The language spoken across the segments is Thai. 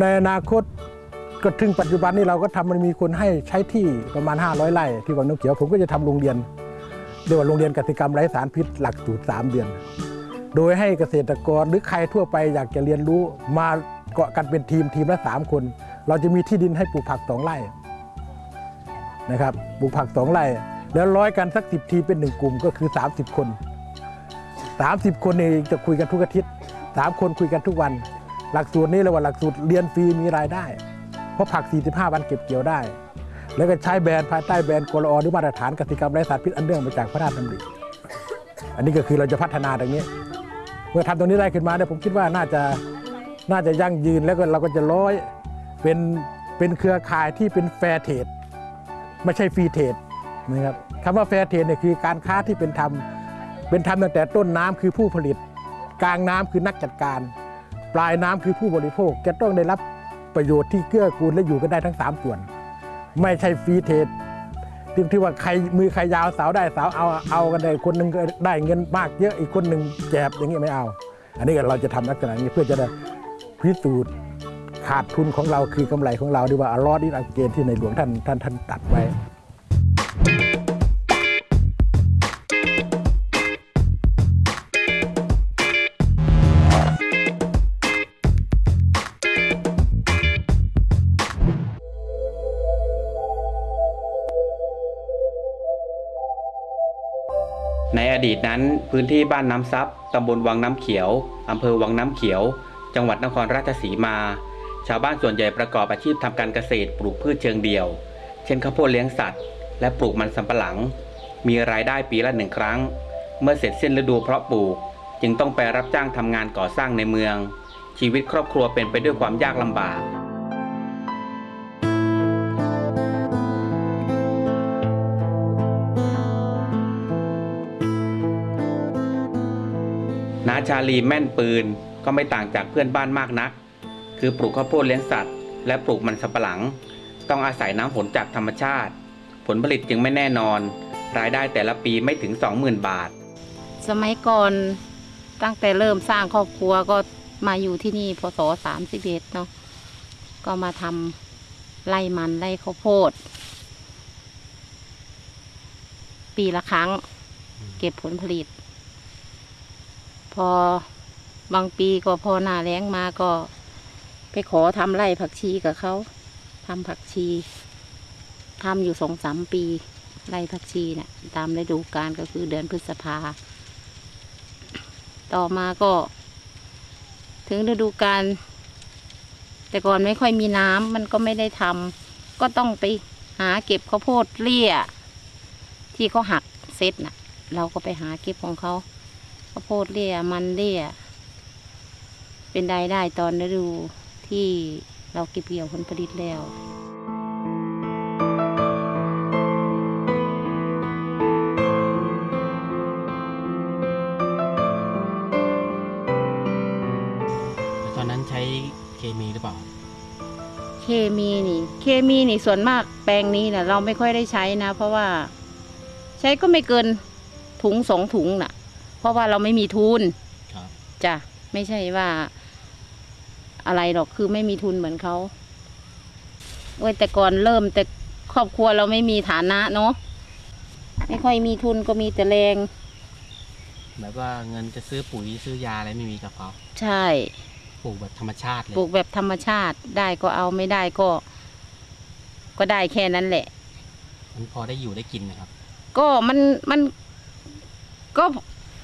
ในอนาคตก็ถึงปัจจุบันนี้เราก็ทำมันมีคนให้ใช้ที่ประมาณ 500ไร่ที่วังน้ำเขียวผมก็จะทำโรงเรียนเรียกว่าโรงเรียนกสิกรรมไร้สารพิษหลักสูตร3เดือน โดยให้เกษตรกรหรือใครทั่วไปอยากจะเรียนรู้มาเกาะกันเป็นทีมทีมละ3คน เราจะมีที่ดินให้ปลูกผักสองไร่นะครับปลูกผักสองไร่แล้วร้อยกันสักสิบทีเป็นหนึ่งกลุ่มก็คือ 30 คน 30 คนนี่จะคุยกันทุกอาทิตย์สามคนคุยกันทุกวัน หลักสูตรนี้เรียกว่าหลักสูตรเรียนฟรีมีรายได้ เพราะผัก 45 วันเก็บเกี่ยวได้ แล้วก็ใช้แบรนด์ภายใต้แบรนด์กลอหรือมาตรฐานกสิกรรมไร้สารพิษอันเนื่องมาจากพระราชดำริอันนี้ก็คือเราจะพัฒนาตรงนี้ เมื่อทำตรงนี้ได้ขึ้นมาเนี่ยผมคิดว่าน่าจะน่าจะยั่งยืนแล้วก็เราก็จะร้อยเป็นเป็นเครือข่ายที่เป็น fair trade ไม่ใช่ free trade นะครับคำว่า fair trade เนี่ยคือการค้าที่เป็นธรรมเป็นธรรมตั้งแต่ต้นน้ำคือผู้ผลิต กลางน้ำคือนักจัดการ ปลายน้ำคือผู้บริโภคจะต้องได้รับประโยชน์ที่เกื้อกูลและอยู่กันได้ทั้ง 3 ส่วน ไม่ใช่ฟรีเทรดที่ที่ว่าใครมือใครยาวสาวได้สาวเอาเอากันได้คนหนึ่งได้เงินมากเยอะอีกคนหนึ่งแจบอย่างนี้ไม่เอา อันนี้เราจะทำลักษณะนี้เพื่อจะได้พิสูจน์ขาดทุนของเราคือกำไรของเราดีว่าอรอดอินอัเกนที่ในหลวงท่านท่านท่านตัดไว้ ในอดีตนั้นพื้นที่บ้านน้ำซับตำบลวังน้ำเขียวอำเภอวังน้ำเขียว จังหวัดนครราชสีมา ชาวบ้านส่วนใหญ่ประกอบอาชีพทำการเกษตรปลูกพืชเชิงเดี่ยว เช่นข้าวโพดเลี้ยงสัตว์ และปลูกมันสำปะหลัง มีรายได้ปีละหนึ่งครั้ง เมื่อเสร็จสิ้นฤดูเพาะปลูก จึงต้องไปรับจ้างทำงานก่อสร้างในเมือง ชีวิตครอบครัวเป็นไปด้วยความยากลำบาก ชาลีแม่นปืน ก็ไม่ต่างจากเพื่อนบ้านมากนัก คือปลูกข้าวโพดเลี้ยงสัตว์ และปลูกมันสำปะหลัง ต้องอาศัยน้ำฝนจากธรรมชาติ ผลผลิตจึงไม่แน่นอน รายได้แต่ละปีไม่ถึง 20,000 บาท สมัยก่อนตั้งแต่เริ่มสร้างครอบครัวก็มาอยู่ที่นี่พศสามสิบเอ็ดเนาะก็มาทำไร่มันไร่ข้าวโพด ปีละครั้ง เก็บผลผลิต พอบางปีก็พอหน้าแล้งมาก็ ไปขอทำไร่ผักชีกับเขาทำผักชีทำอยู่สองสามปีไร่ผักชีเนี่ยตามฤดูกาลก็คือเดือนพฤษภา ต่อมาก็ ถึงฤดูกาลแต่ก่อนไม่ค่อยมีน้ำมันก็ไม่ได้ทำก็ต้องไปหาเก็บข้าวโพดเลี่ย ที่เขาหักเซตน่ะ เราก็ไปหาเก็บของเขา ข้าวโพดเลี่ยมันเลี่ยเป็นรายได้ตอนฤดูที่เราเก็บเกี่ยวผลผลิตแล้วตอนนั้นใช้เคมีหรือเปล่า เคมีนี่ เคมีนี่ส่วนมากแปลงนี้นะเราไม่ค่อยได้ใช้นะ เพราะว่า ใช้ก็ไม่เกินถุงสองถุงน่ะ เพราะว่าเราไม่มีทุนครับจ้ะไม่ใช่ว่า อะไรหรอกคือไม่มีทุนเหมือนเขาโอ้ยแต่ก่อนเริ่มแต่ครอบครัวเราไม่มีฐานะเนาะไม่ค่อยมีทุนก็มีแต่แรงแบบว่าเงินจะซื้อปุ๋ยซื้อยาอะไรไม่มีกับเขาใช่ปลูกแบบธรรมชาติเลยปลูกแบบธรรมชาติได้ก็เอาไม่ได้ก็ ก็ได้แค่นั้นแหละ มันพอได้อยู่ได้กินนะครับ ก็มันมันก็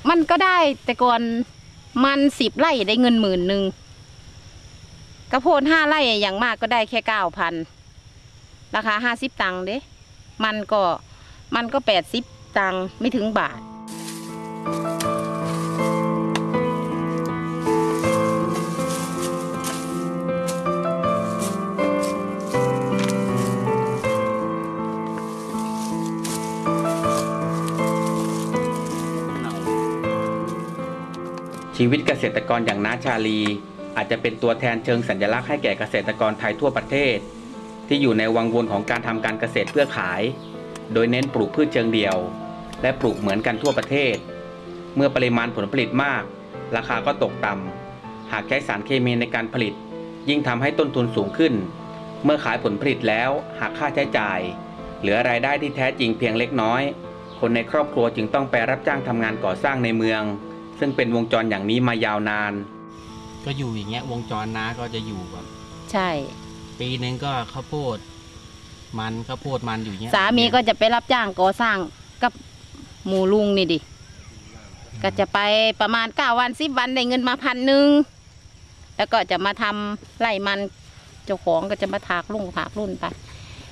มันก็ได้แต่ก่อนมันสิบไร่ได้เงินหมื่นหนึ่งกระโพดห้าไร่อย่างมากก็ได้แค่เก้าพันราคาห้าสิบตังค์เด้ มันก็มันก็แปดสิบตังค์ไม่ถึงบาท ชีวิตเกษตรกรอย่างน้าชาลี อาจจะเป็นตัวแทนเชิงสัญลักษณ์ให้แก่เกษตรกรไทยทั่วประเทศ ที่อยู่ในวังวนของการทำการเกษตรเพื่อขาย โดยเน้นปลูกพืชเชิงเดี่ยว และปลูกเหมือนกันทั่วประเทศ เมื่อปริมาณผลผลิตมาก ราคาก็ตกต่ำหากใช้สารเคมีในการผลิต ยิ่งทำให้ต้นทุนสูงขึ้น เมื่อขายผลผลิตแล้วหักค่าใช้จ่าย เหลือรายได้ที่แท้จริงเพียงเล็กน้อย คนในครอบครัวจึงต้องไปรับจ้างทำงานก่อสร้างในเมือง ซึ่งเป็นวงจรอย่างนี้มายาวนาน ก็อยู่อย่างเงี้ยวงจรน้าก็จะอยู่แบบ ใช่ ปีหนึ่งก็ข้าวโพด มันข้าวโพดมันอยู่เงี้ยสามีก็จะไปรับจ้างก่อสร้างกับหมูลุงนี่ดิ ก็จะไปประมาณเก้าวันสิบวันได้เงินมาพันหนึ่งแล้วก็จะมาทำไร่มันเจ้าของก็จะมาถากลุ่งถากรุ่นไป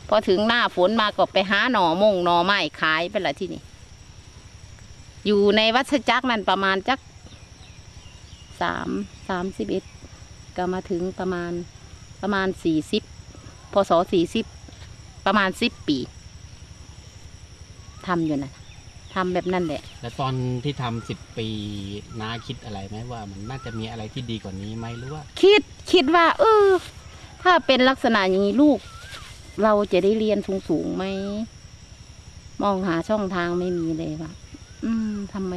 พอถึงหน้าฝนมาก็ไปหาหน่อมงหน่อไม้ขายไปละที่นี่ อยู่ในวัชจักรนั่นประมาณจักสามสามสิบเอ็ดก็มาถึงประมาณประมาณสี่สิบพศสี่สิบประมาณสิบปีทำอยู่นะทำแบบนั้นแหละ แล้วตอนที่ทำสิบปีน้าคิดอะไรไหมว่า มันน่าจะมีอะไรที่ดีกว่านี้ไหมหรือว่า คิดคิดว่า เออ ถ้าเป็นลักษณะอย่างนี้ลูก เราจะได้เรียนสูงสูงๆไหมมองหาช่องทางไม่มีเลยว่า อืมทำไม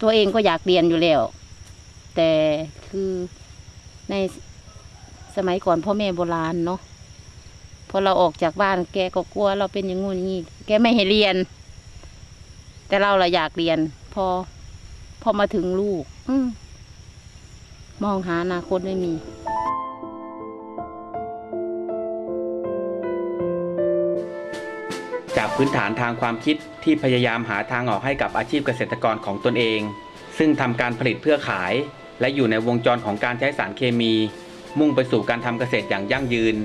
ตัวเองก็อยากเรียนอยู่แล้ว แต่คือในสมัยก่อนพ่อแม่โบราณเนาะพอเราออกจากบ้านแกก็กลัวเราเป็นอย่างงู้นอย่างนี้แกไม่ให้เรียน แต่เราเราอยากเรียน พอ พอมาถึงลูก อืมมองหาอนาคตไม่มี พื้นฐานทางความคิดที่พยายามหาทางออกให้กับอาชีพเกษตรกรของตนเอง ซึ่งทำการผลิตเพื่อขาย และอยู่ในวงจรของการใช้สารเคมี มุ่งไปสู่การทำเกษตรอย่างยั่งยืน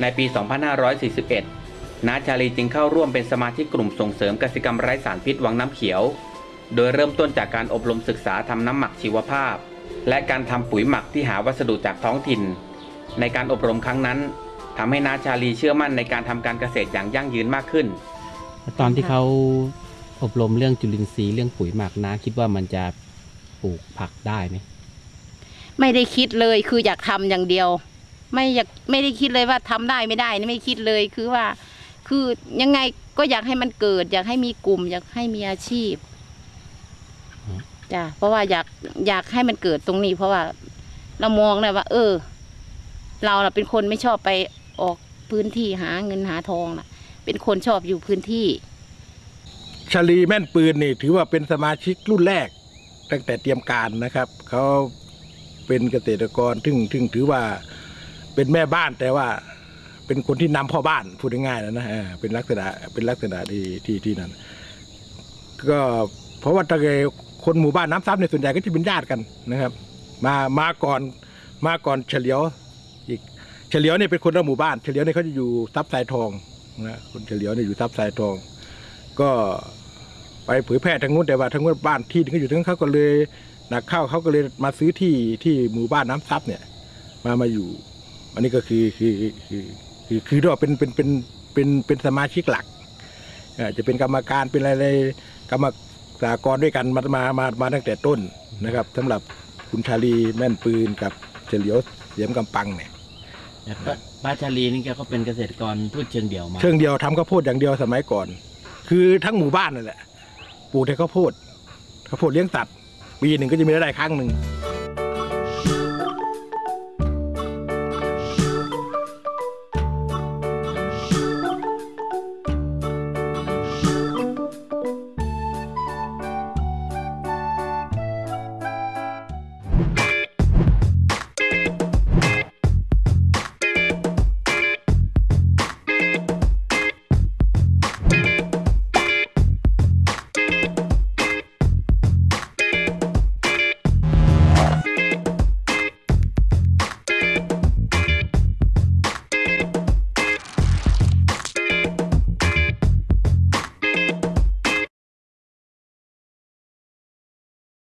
ในปี 2541นาชาลีจึงเข้าร่วมเป็นสมาชิกกลุ่มส่งเสริมเกษตรกรรมไร้สารพิษวังน้ำเขียว โดยเริ่มต้นจากการอบรมศึกษาทำน้ำหมักชีวภาพ และการทำปุ๋ยหมักที่หาวัสดุจากท้องถิ่น ในการอบรมครั้งนั้นทำให้นาชาลีเชื่อมั่นในการทำการเกษตรอย่างยั่งยืนมากขึ้น ตอนที่เขาอบรมเรื่องจุลินทรีย์เรื่องปุ๋ยหมักน้าคิดว่ามันจะปลูกผักได้ไหมไม่ได้คิดเลยคืออยากทำอย่างเดียว ไม่อยากไม่ได้คิดเลยว่าทำได้ไม่ได้นี่ไม่คิดเลยคือว่า คือยังไงก็อยากให้มันเกิด อยากให้มีกลุ่ม อยากให้มีอาชีพจ้ะเพราะว่าอยากอยากให้มันเกิดตรงนี้ เพราะว่าเรามองนะว่า เออ เราน่ะเป็นคนไม่ชอบไปออกพื้นที่หาเงินหาทองน่ะ เป็นคนชอบอยู่พื้นที่ ชลีแม่นปืนนี่ถือว่าเป็นสมาชิกรุ่นแรก ตั้งแต่เตรียมการนะครับ เขาเป็นเกษตรกรซึ่งซึ่งถือว่าเป็นแม่บ้านแต่ว่าเป็นคนที่นำพ่อบ้านพูดง่ายๆนะนะเออเป็นลักษณะเป็นลักษณะที่ที่ที่นั่นก็เพราะว่าตะเกคนหมู่บ้านน้ำซับในส่วนใหญ่ก็จะเป็นญาติกันนะครับ มามาก่อนมาก่อนเฉลียวอีกเฉลียวเนี่ยเป็นคนละหมู่บ้าน เฉลียวเนี่ยเขาจะอยู่ซับสายทอง นะคนเฉลียวเนี่ยอยู่ซับสายทอง ก็ไปเผยแพร่ทางนู้นแต่ว่าทางนู้นบ้านที่เขาอยู่ทางเขาก็เลยหนักเข้าเขาก็เลยมาซื้อที่ที่หมู่บ้านน้ำซับเนี่ย มามาอยู่ อันนี้ก็คือคือคือคือคือเรียกว่าเป็นเป็นเป็นเป็นเป็นสมาชิกหลักจะเป็นกรรมการเป็นอะไรๆกรรมสากรด้วยกันมามามามาตั้งแต่ต้นนะครับสำหรับคุณชาลีแม่นปืนกับเฉลียวเสียมกำปังเนี่ย ป้าชาลีนี่แกก็เป็นเกษตรกรพืชเชิงเดี่ยวมา เชิงเดียวทำข้าวโพดอย่างเดียวสมัยก่อน คือทั้งหมู่บ้านนั่นแหละปลูกแต่ข้าวโพดข้าวโพดเลี้ยงสัตว์ปีหนึ่งก็จะมีรายได้ครั้งหนึ่ง